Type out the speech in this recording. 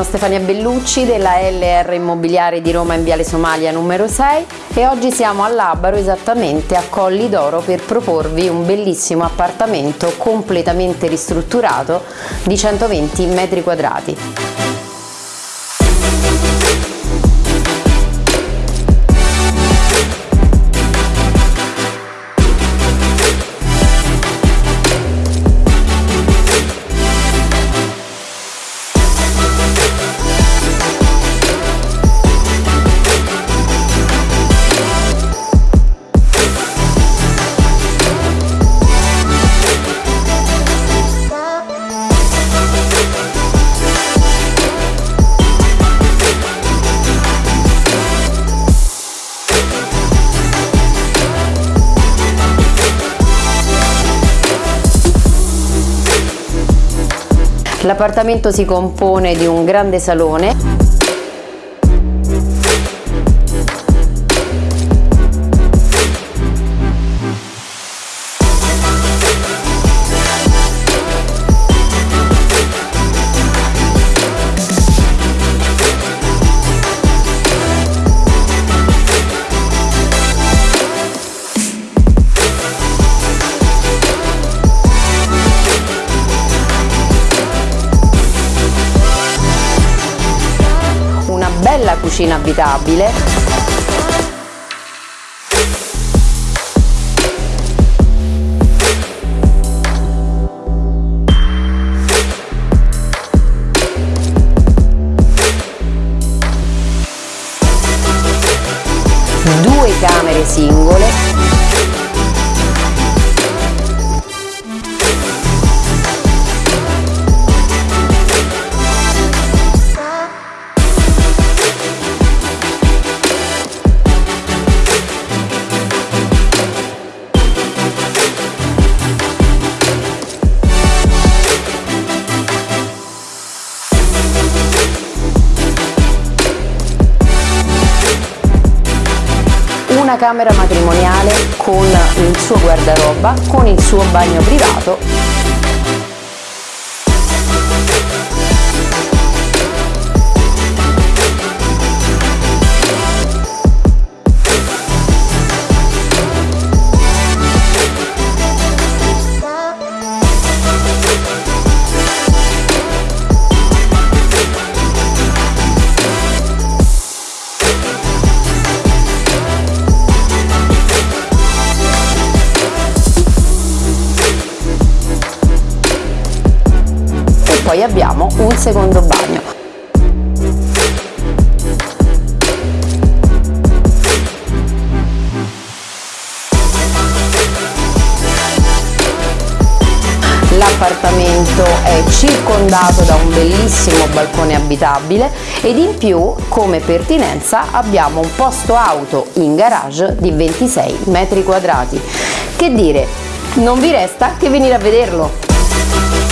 sono Stefania Bellucci della LR Immobiliare di Roma in Viale Somalia numero 6 e oggi siamo a Labaro esattamente a Colli d'Oro per proporvi un bellissimo appartamento completamente ristrutturato di 120 metri quadrati. L'appartamento si compone di un grande salone cucina abitabile. Due camere singole una camera matrimoniale con il suo guardaroba, con il suo bagno privato poi abbiamo un secondo bagno. L'appartamento è circondato da un bellissimo balcone abitabile ed in più come pertinenza abbiamo un posto auto in garage di 26 metri quadrati. Che dire, non vi resta che venire a vederlo!